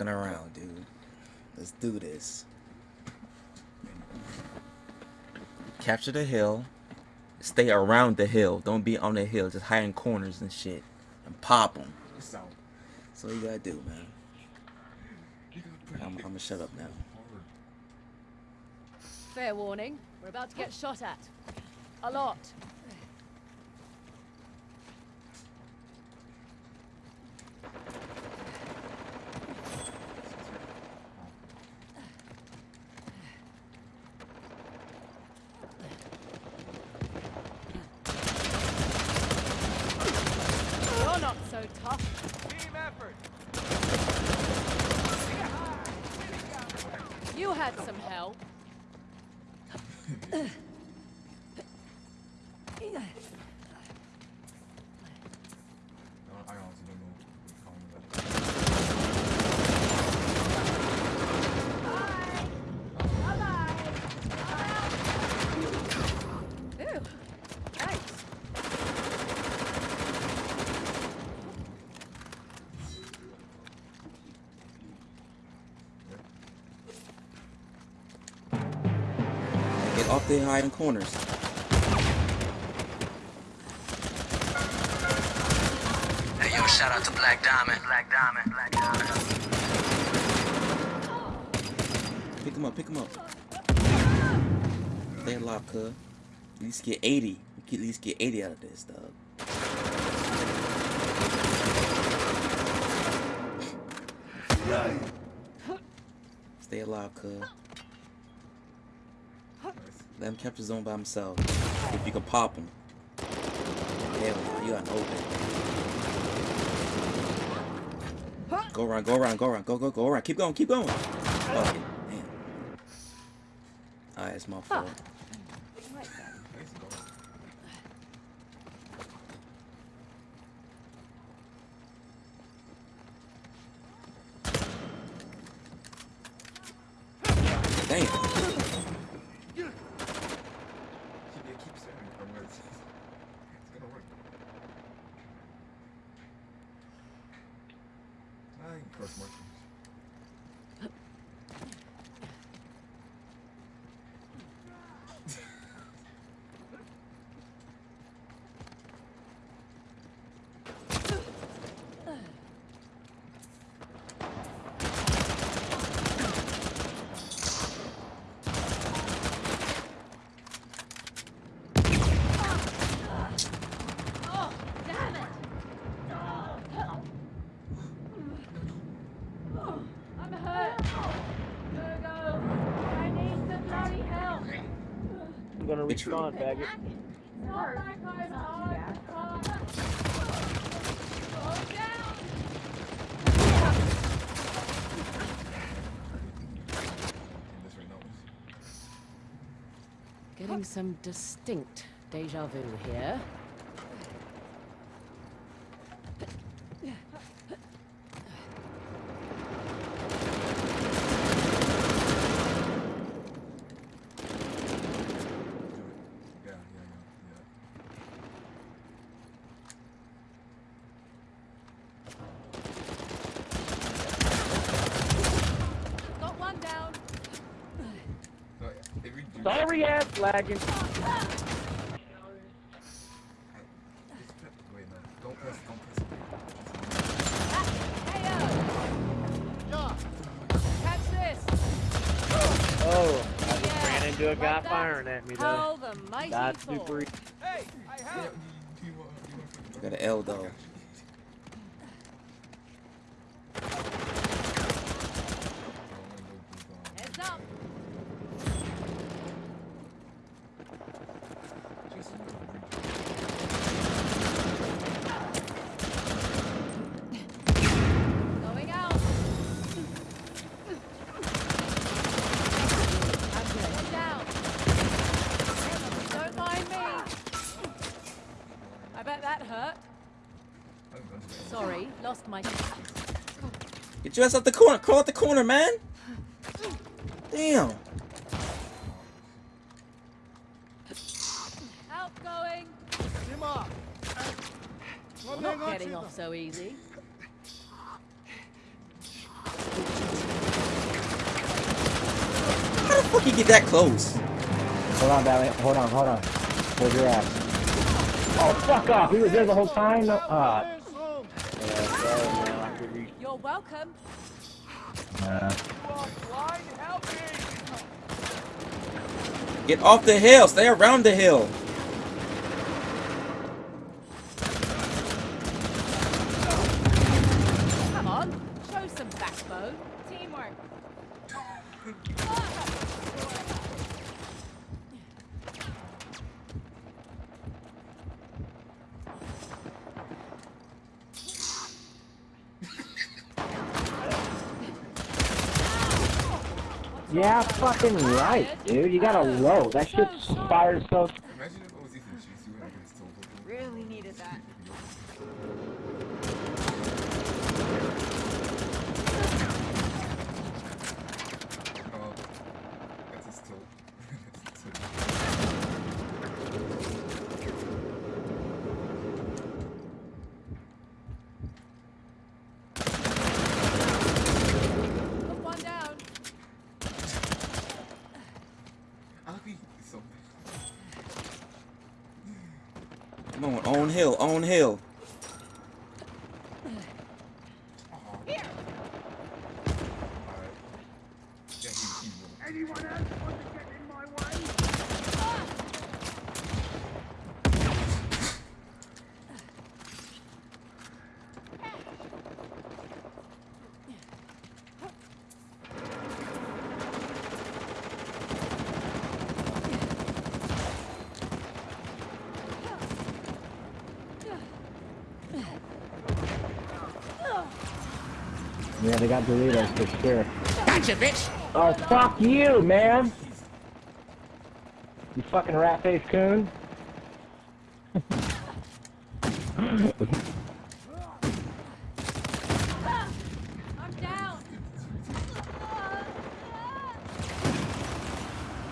fucking around, dude. Let's do this. Capture the hill. Stay around the hill. Don't be on the hill. Just hide in corners and shit. And pop them. So, that's all you gotta do, man. I'm, I'm gonna shut up now. Fair warning. We're about to get shot at. A lot. You're not so tough. Team effort. You had some help. I honestly don't know what to call him, but- Ooh. Thanks. Get off the hiding corners. Shout out to Black Diamond. Black Diamond. Black Diamond. Pick him up, pick him up. Stay alive, cuz. At least get 80. We can at least get 80 out of this, dog. Stay alive, cuz. Let him capture zone by himself. If you can pop him. You got an open. Go around, go around, go around, go, go, go around. Keep going, keep going. Fuck it. Damn. Alright, it's my fault. Damn. Keep, yeah, keep staring from where it's, it's gonna work. I can crush mushrooms. Oh, damn it! I'm hurt. Virgo, I need some bloody help. I'm gonna It's true. respawn, faggot. Not that guy's hard. Oh, down. This right now is- Getting some distinct deja vu here. Do it. Yeah, yeah, yeah, yeah. Got one down. No, if we do Sorry, ass lagging. Just press, wait, no. Don't press, don't press. Heyo. Catch this. Oh, I just Yeah, ran into a guy that. firing at me though. How the mighty That's super. Hey, I have. you, do you want, do you want I got an L though. Get your ass out the corner. crawl out the corner, man. Damn. Outgoing. Not getting off so easy. How the fuck you get that close? Hold on, Valley. Hold on, hold on. Hold your ass. Oh, fuck off. He was there the whole time. Uh, you're welcome. Nah. Get off the hill. Stay around the hill. Come on, show some backbone. Teamwork. Yeah, fucking right, dude. You got a low. That shit fires so. Imagine if I was Ethan Chase, you would have still looking. Really needed that. Oh, that's a still. that's a still. Put one down. I like he's so Come on, own hill, own hill. Alright. Yeah, he, he. Anyone else Yeah, they got Doritos for sure. Gotcha, bitch! Oh, fuck you, man! You fucking rat-faced coon. I'm down.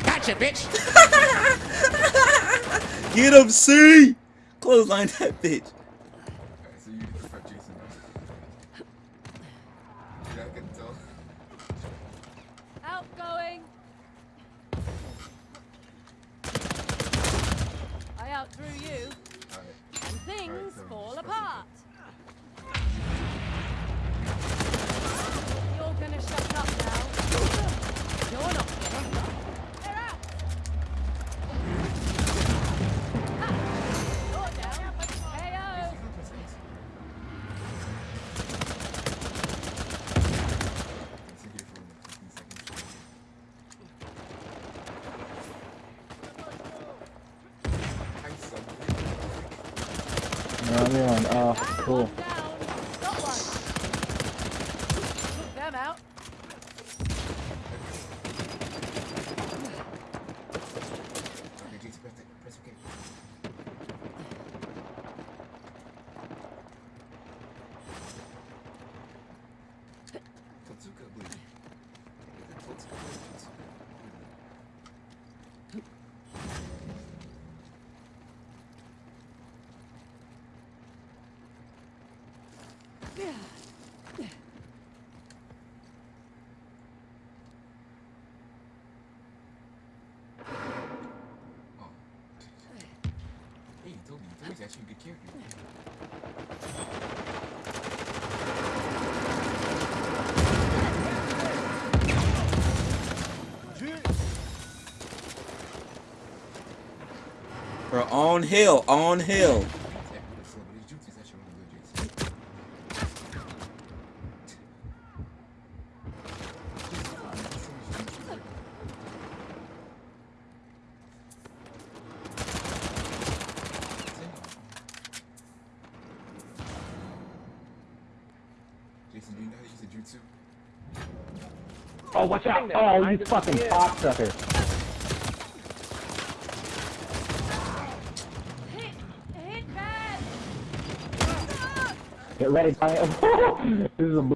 Gotcha, bitch! Get him, C! Clothesline that bitch. Alright, so you get to fight Jason now. Yeah, I can tell. Outgoing. I outdrew you, Alright. and things Alright, so fall apart. You're gonna shut up now. You're not On. Oh, cool. One down. Got one. Took them out. Okay, Jason, press it. Press okay. Totsuka blue. Totsuka blue. Totsuka blue. Oh. Hey, Toby's actually a good. Bro, on hill, on hill. He's acting really slow, but his jutsu is actually really good, Jason. Jason, do you know how to use a jutsu? Oh, watch out! Oh, you fucking cocksucker. Hit. Hit bad. Get ready, Brian. this is a.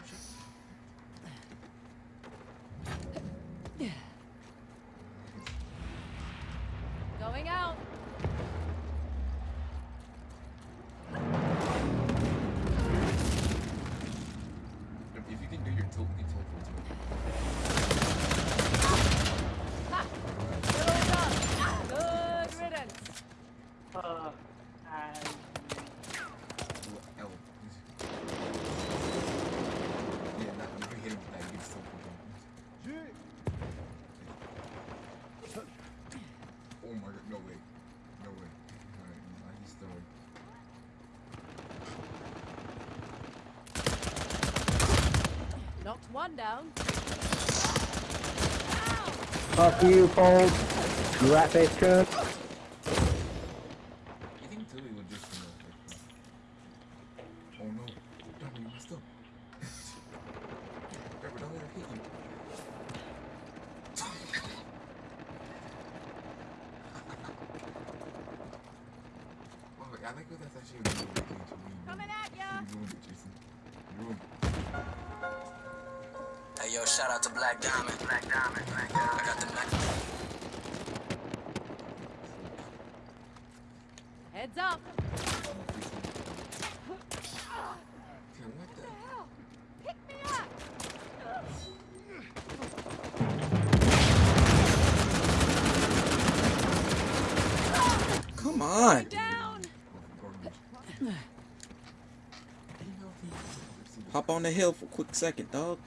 Going out. If you can do your tilt, you tilt for it. Ha! One down. Fuck you, Fold. You rat face coon. You think Tilly would just, you know, oh no, Dummy, you messed up. Pepper, don't let her hit you. oh, I like how that's actually a good thing to me. Coming at ya. You ruined it, Jason. You ruined it. Yo, shout out to Black Diamond. Black Diamond. Black Diamond. I got the black. Heads up. Okay, what the? Hell, pick me up. Come on. Hop on the hill for a quick second, dog.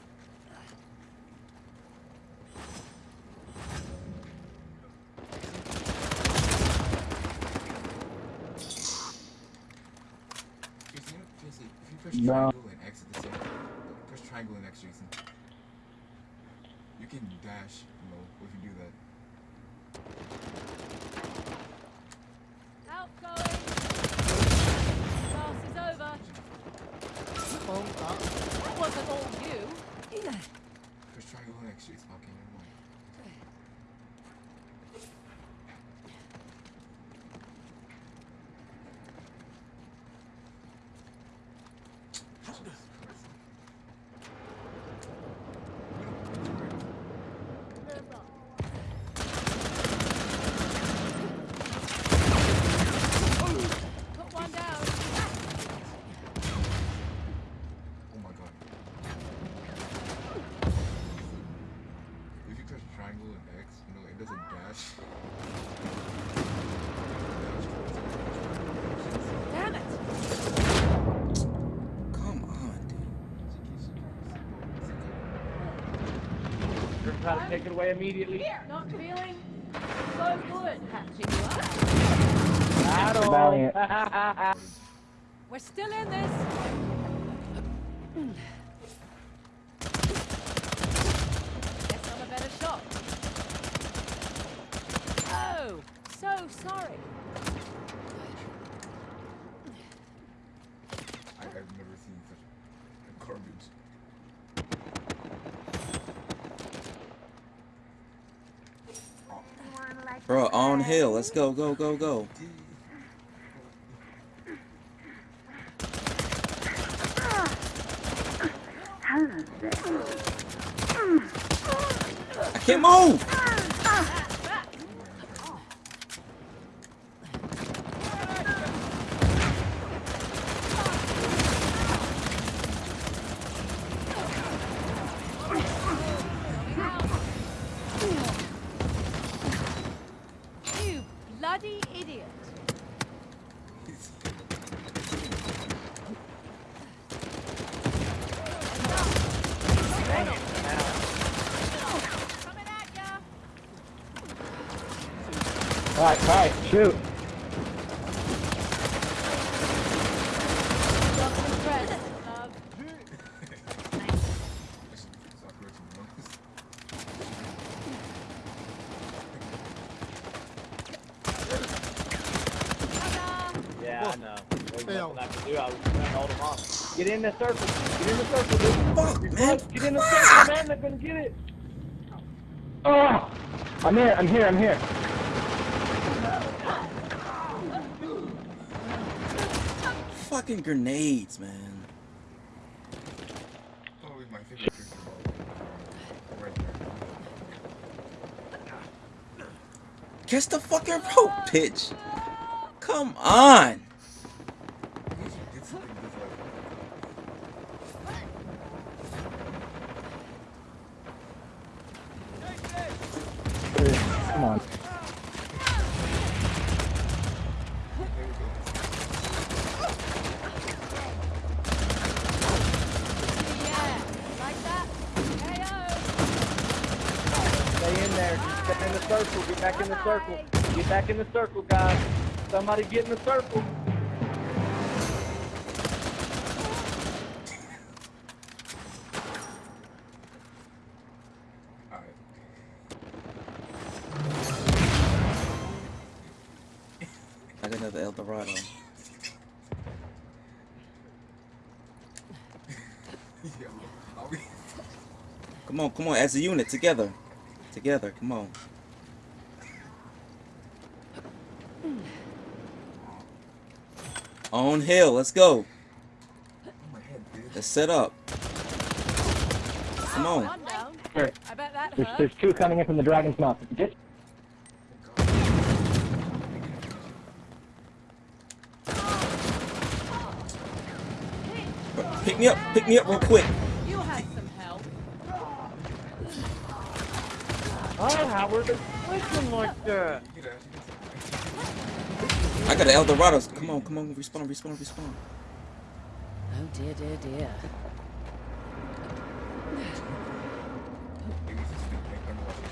Jason, Jason, if you press No. triangle and X at the same time, press triangle and X, Jason. You can dash, you know, if you do that. Outgoing. Class is over. That wasn't all you. Press triangle and X, Jason. Okay, never mind. Jesus Christ. We don't need to write. Put one down. Oh my god. If you press triangle and X, you know, it does a dash. Damn it. Come on, dude. You're trying to take it away immediately. Not feeling so good hatching you up. Battle. We're still in this. Guess I'm a better shot. Oh, so sorry. Bro, on hill. Let's go, go, go, go. I can't move. You bloody idiot. Coming at ya. Alright, alright, shoot. Not impressed, love. I should stop correcting the noise. Ta-da. Yeah, I know. There's I can do. I was trying to hold him off. Get in the circle. Get in the circle, dude. Fuck, You're man. close. Get in the circle, man. They're gonna get it. Oh! I'm here. I'm here. I'm here. Fucking grenades, man. Oh, Probably my favorite character of all time. Right there. Catch the fucking rope pitch. Come on. At least you did something that's like. Come on. There we go. Yeah, like that. KO. Stay in there. Just get in the circle. Get back in the circle. Get back in the circle, guys. Somebody get in the circle. Alright. I got another El Dorado. Yo, are we? Come on, come on, as a unit, together. Together, come on. On hill, let's go. My head, bitch. Let's set up. Come on. One down. Here, I bet that there's, there's two coming in from the dragon's mouth. Just Pick me up, pick me up real quick. You had some help. Oh, Howard, it's looking like that. You dash, you I got an El Dorados. Come on, come on, respawn, respawn, respawn. Oh dear, dear, dear. Maybe it's just big, like, underwater.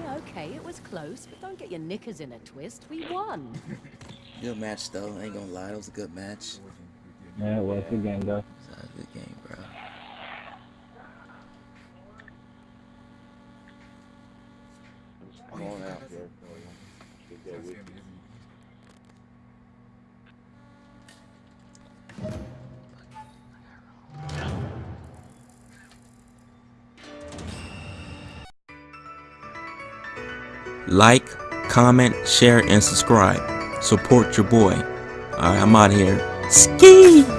Yeah, okay, it was close, but don't get your knickers in a twist. We won. Good match though. I ain't gonna lie, it was a good match. Yeah, it was good game though. It was a good game, bro. Come on out here. That's gonna be easy. Like, comment, share, and subscribe. Support your boy. Alright, I'm out here. Ski!